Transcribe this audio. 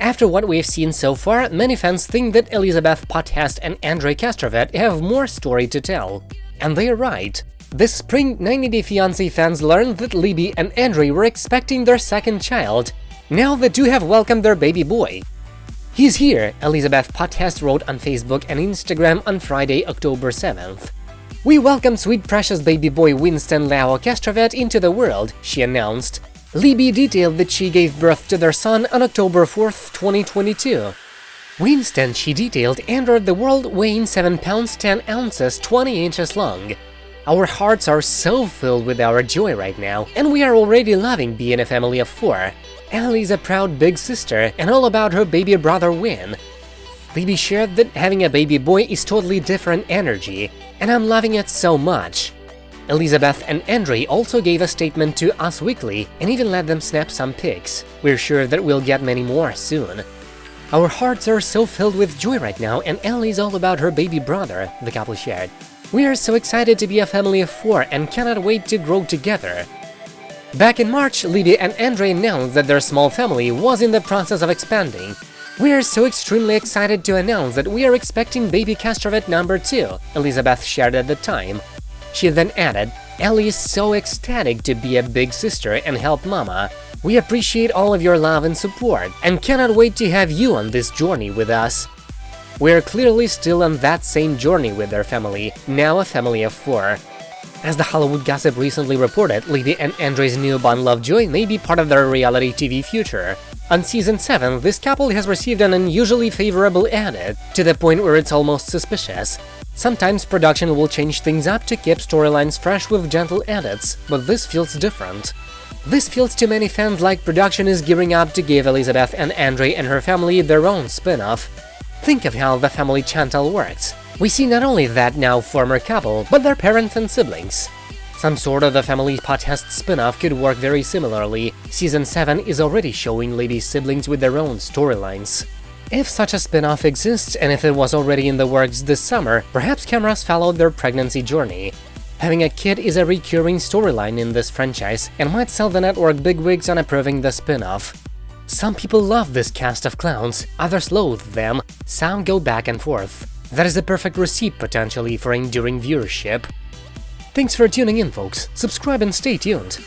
After what we've seen so far, many fans think that Elizabeth Potthast and Andrei Castravet have more story to tell. And they're right. This spring, 90 Day Fiancé fans learned that Libby and Andrei were expecting their second child. Now the two have welcomed their baby boy. He's here, Elizabeth Potthast wrote on Facebook and Instagram on Friday, October 7th. We welcome sweet precious baby boy Winston Lao Castravet into the world, she announced. Libby detailed that she gave birth to their son on October 4, 2022. Winston, she detailed, entered the world weighing 7 pounds 10 ounces 20 inches long. Our hearts are so filled with our joy right now, and we are already loving being a family of four. Ellie's a proud big sister and all about her baby brother Win. Libby shared that having a baby boy is totally different energy, and I'm loving it so much. Elizabeth and Andrei also gave a statement to Us Weekly and even let them snap some pics. We're sure that we'll get many more soon. Our hearts are so filled with joy right now and Ellie's all about her baby brother, the couple shared. We are so excited to be a family of four and cannot wait to grow together. Back in March, Libby and Andrei announced that their small family was in the process of expanding. We are so extremely excited to announce that we are expecting baby Castravet number 2, Elizabeth shared at the time. She then added, Ellie is so ecstatic to be a big sister and help mama. We appreciate all of your love and support, and cannot wait to have you on this journey with us. We're clearly still on that same journey with their family, now a family of four. As the Hollywood Gossip recently reported, Libby and Andrei's newborn Lovejoy may be part of their reality TV future. On season 7, this couple has received an unusually favorable edit, to the point where it's almost suspicious. Sometimes production will change things up to keep storylines fresh with gentle edits, but this feels different. This feels to many fans like production is gearing up to give Elizabeth and Andre and her family their own spin-off. Think of how the family Chantal works. We see not only that now former couple, but their parents and siblings. Some sort of the Family Potthast spin-off could work very similarly. Season 7 is already showing Libby's siblings with their own storylines. If such a spin-off exists, and if it was already in the works this summer, perhaps cameras followed their pregnancy journey. Having a kid is a recurring storyline in this franchise, and might sell the network bigwigs on approving the spin-off. Some people love this cast of clowns, others loathe them, some go back and forth. That is a perfect recipe potentially for enduring viewership. Thanks for tuning in, folks. Subscribe and stay tuned.